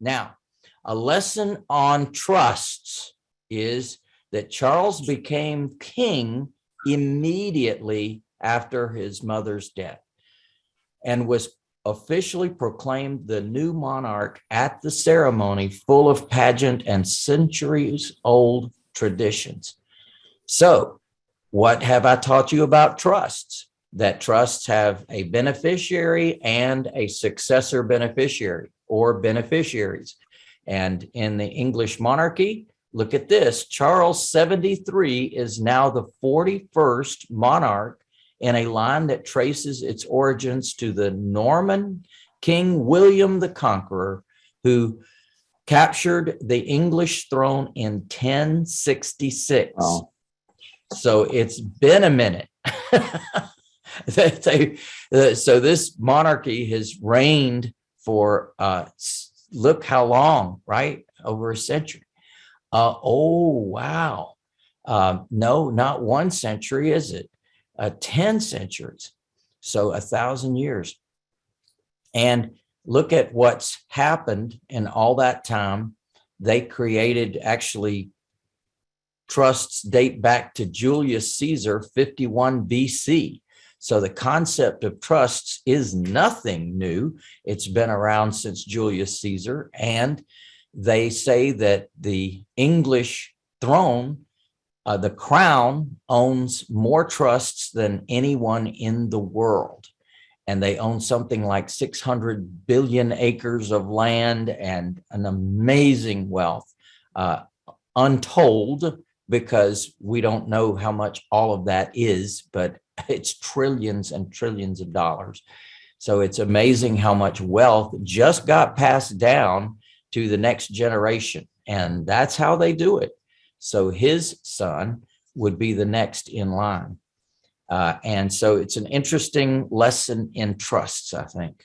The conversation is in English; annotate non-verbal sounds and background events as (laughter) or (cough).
Now, a lesson on trusts is that Charles became king immediately after his mother's death and was officially proclaimed the new monarch at the ceremony full of pageant and centuries old traditions. So what have I taught you about trusts? That trusts have a beneficiary and a successor beneficiary or beneficiaries. And in the English monarchy, look at this, Charles 73 is now the 41st monarch in a line that traces its origins to the Norman King William the Conqueror, who captured the English throne in 1066. Oh. So it's been a minute. (laughs) (laughs) That they- uh, so this monarchy has reigned for, uh, look how long, right? Over a century. Uh, oh, wow. Um, no, not one century, is it? Uh, 10 centuries. So a thousand years. And look at what's happened in all that time. They created actually trusts date back to Julius Caesar 51 BC. So the concept of trusts is nothing new. It's been around since Julius Caesar. And they say that the English throne, uh, the crown owns more trusts than anyone in the world. And they own something like 600 billion acres of land and an amazing wealth, uh, untold because we don't know how much all of that is, but it's trillions and trillions of dollars. So it's amazing how much wealth just got passed down to the next generation. And that's how they do it. So his son would be the next in line. Uh, and so it's an interesting lesson in trusts, I think.